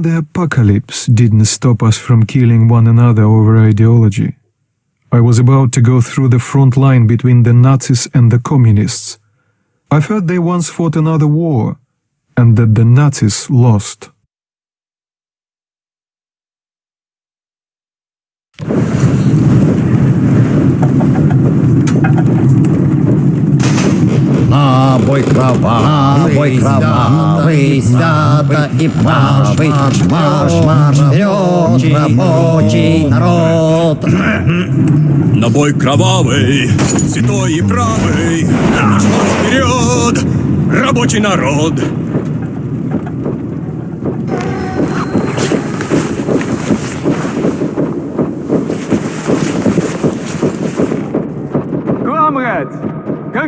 The apocalypse didn't stop us from killing one another over ideology. I was about to go through the front line between the Nazis and the communists. I've heard they once fought another war, and that the Nazis lost. Бой кровавый, кровавый, свято и правый, марш, марш, вперед, рабочий народ. На бой кровавый, святой и правый, марш, марш вперед, рабочий народ.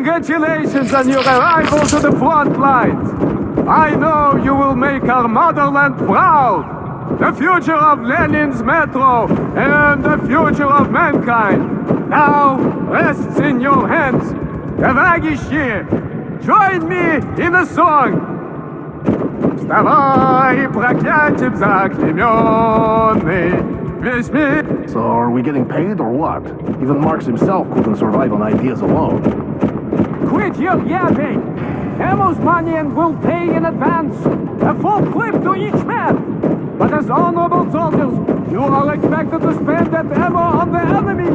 congratulations on your arrival to the front lines. I know you will make our motherland proud. The future of Lenin's metro and the future of mankind now rests in your hands. Товарищи, join me in a song. Вставай, проклятием заклеменный, весь мир So are we getting paid or what? Even Marx himself couldn't survive on ideas alone. Quit your yapping! And will pay in advance. A full clip to each man. But as honorable soldiers, you are expected to spend that ammo on the enemy.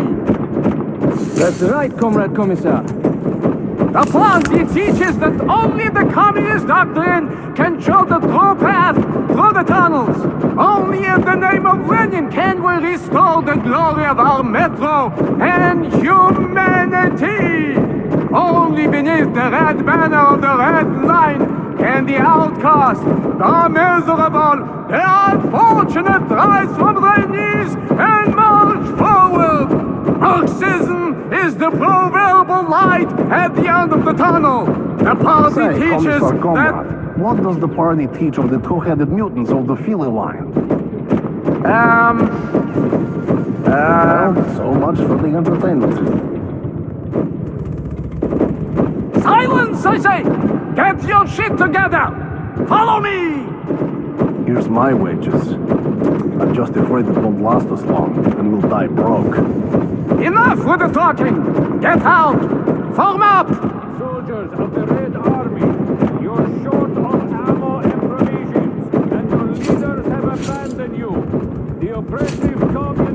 That's right, Comrade Commissar. The Planty teaches that only the communist doctrine can show the true path through the tunnels. Only in the name of Lenin can we restore the glory of our metro and humanity. Only beneath the red banner of the red line can the outcast, the miserable, the unfortunate rise from their knees and march forward. Marxism is the proverbial light at the end of the tunnel. The party Say, teaches that what does the party teach of the two-headed mutants of the Philly line? um Well, so much for the entertainment. Silence I say! Get your shit together! Follow me! Here's my wages. I'm just afraid it won't last us long, and we'll die broke. Enough with the talking! Get out! Form up! Soldiers of the Red Army, you're short of ammo and provisions, and your leaders have abandoned you. The oppressive communist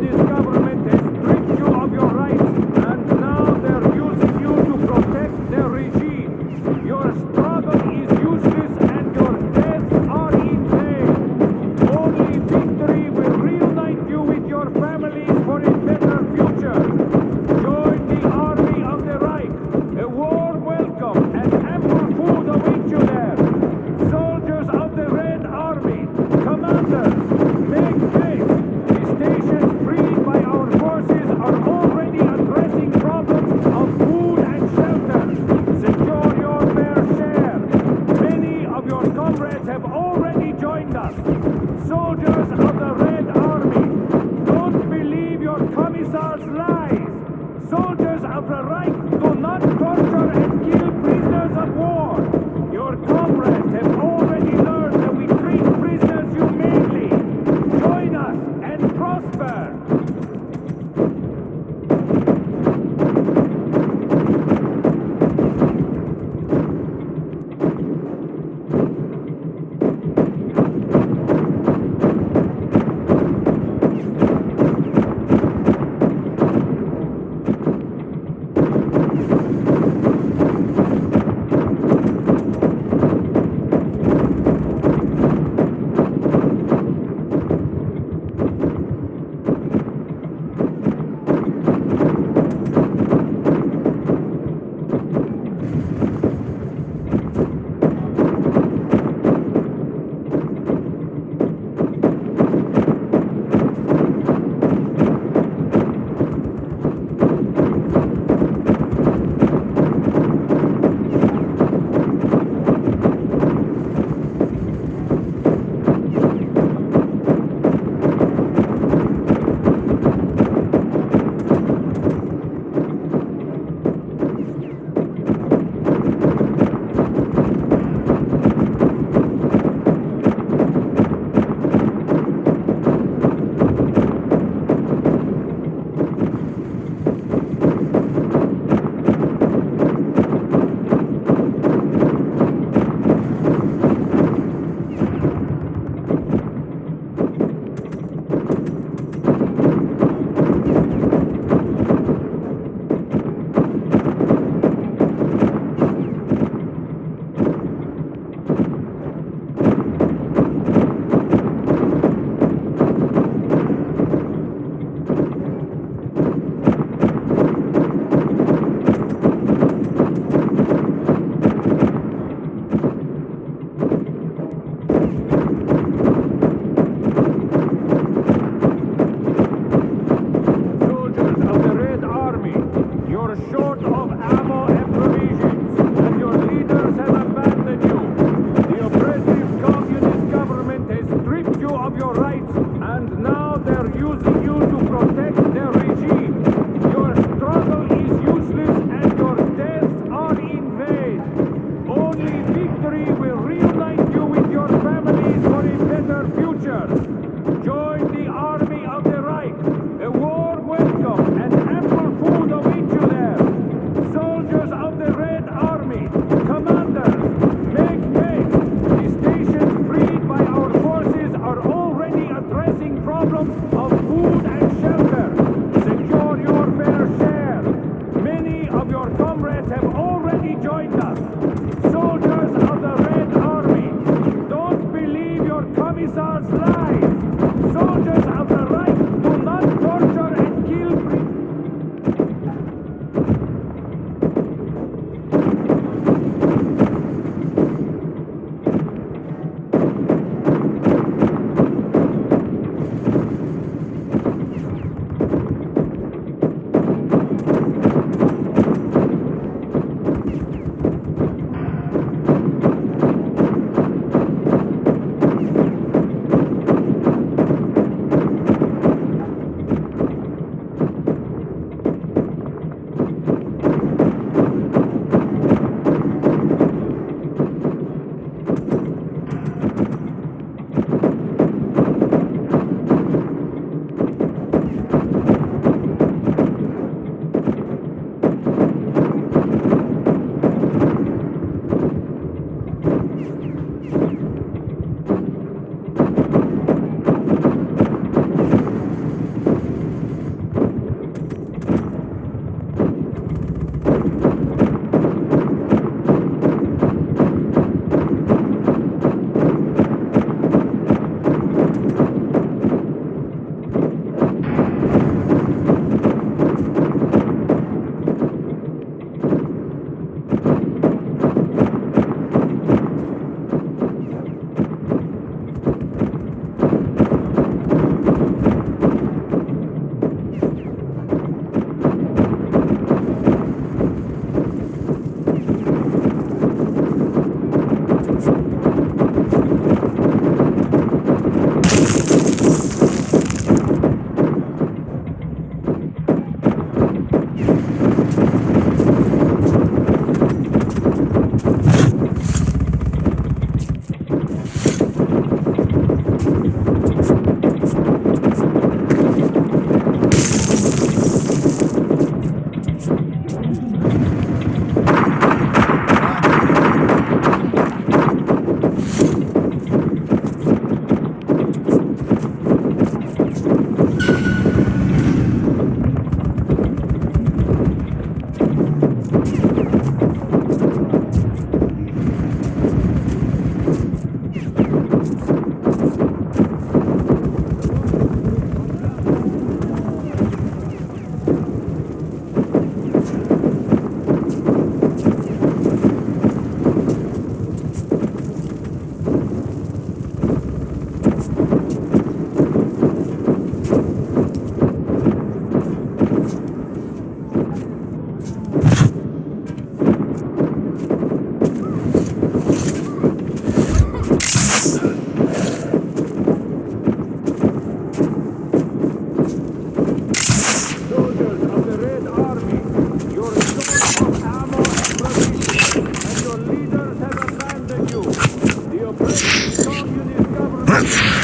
communist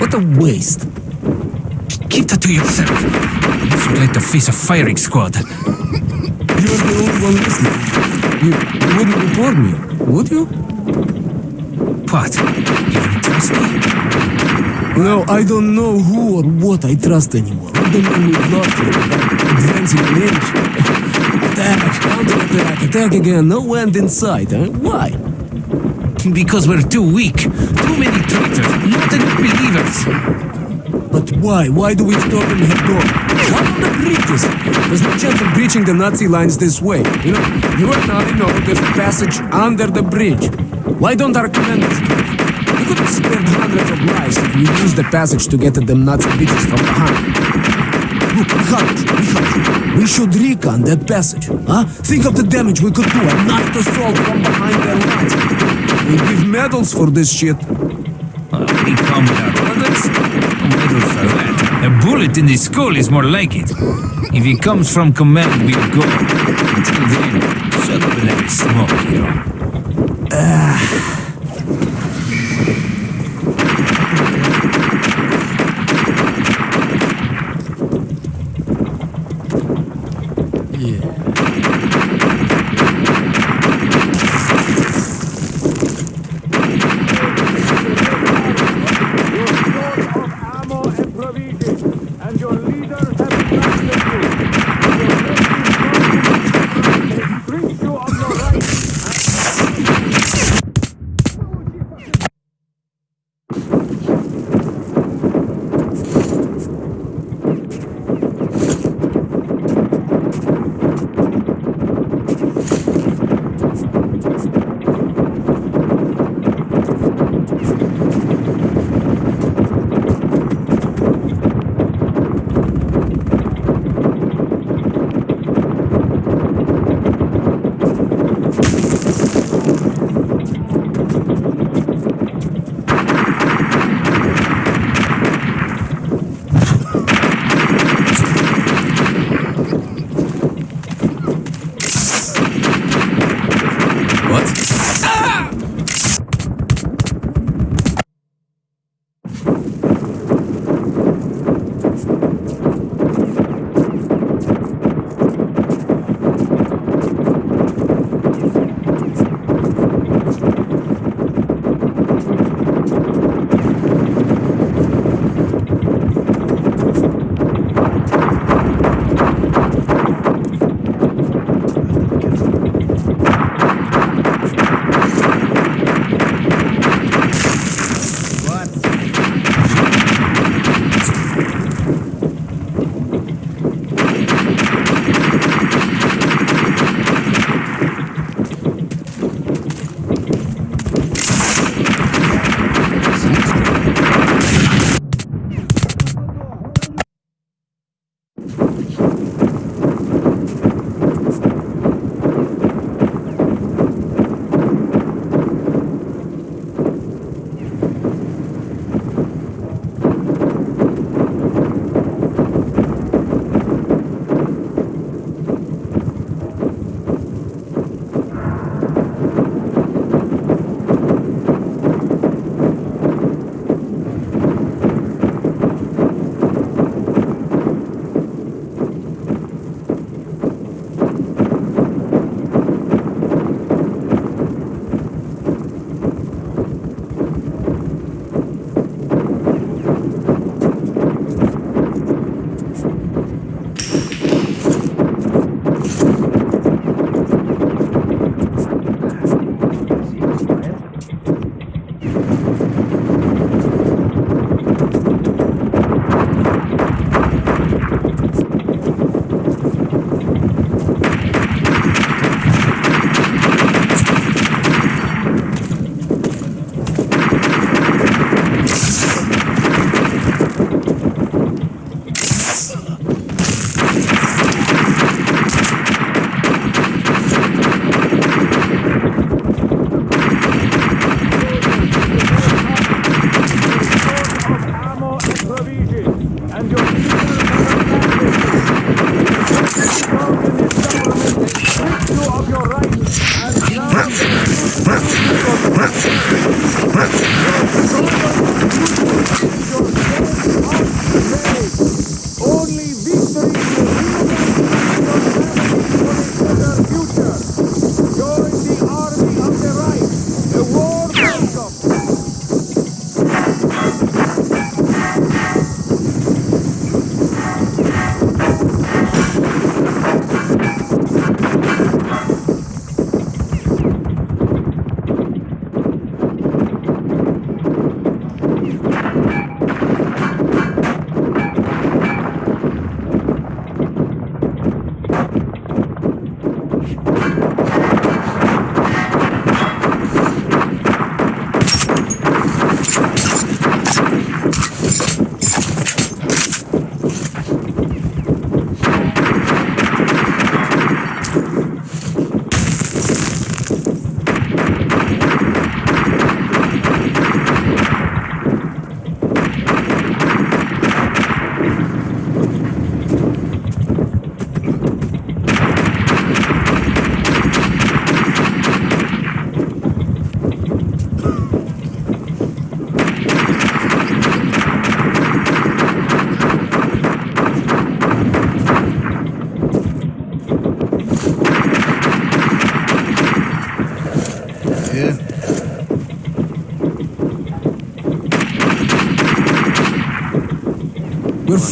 What a waste. Keep that to yourself. You like to face a firing squad. You're the only one listening. You, wouldn't report me, would you? What? You don't trust me? No, I don't know who or what I trust anymore. The man we've lost here, advancing an inch. Attack, counterattack, attack again, no end in sight, huh? Why? Because we're too weak. Too many traitors certain believers. But why? Why do we stop him head on? Come on the bridges! There's no chance of breaching the Nazi lines this way. You know, you and I know there's a passage under the bridge. Why don't our commanders do? We could have spared hundreds of lives if we used the passage to get at the Nazi bitches from behind. Look, we should recon that passage, huh? Think of the damage we could do and not assault from behind their lines. We give medals for this shit. A bullet in the skull is more like it. If he comes from command, we'll go. Until then, shut up and have smoke, hero. You're ah.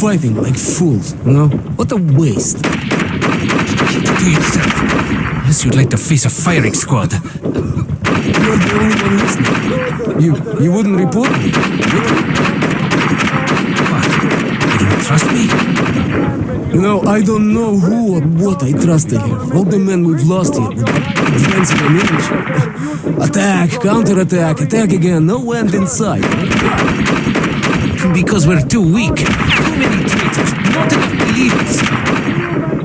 Fighting like fools, you know? What a waste. Keep it to yourself. Unless you'd like to face a firing squad. You're the only one listening. You you wouldn't report me? What? You don't trust me? You know, I don't know who or what I trusted here. All the men we've lost here, advancing an inch. Attack, counterattack, attack again, no end in sight. Because we're too weak.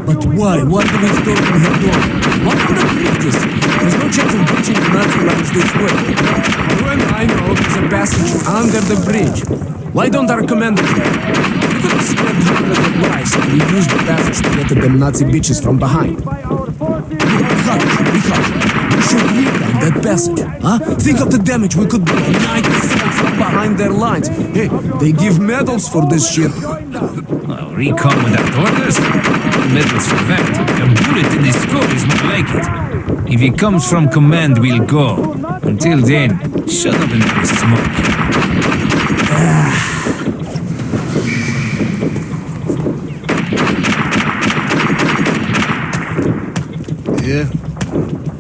But why? Why do we storm her door? What are the bridges? There's no chance of breaching the Nazi lines this way. You and I know there's a passage under the bridge. Why don't our commanders? We could have spread hundreds of lives and we use the passage to get at them Nazi bitches from behind. We should recon that passage, huh? Think of the damage we could do night assault from behind their lines. Hey, they give medals for this shit. Recon without orders? Medals for that. A bullet in the skull is more like it. If he comes from command, we'll go. Until then, shut up and have smoke. Yeah.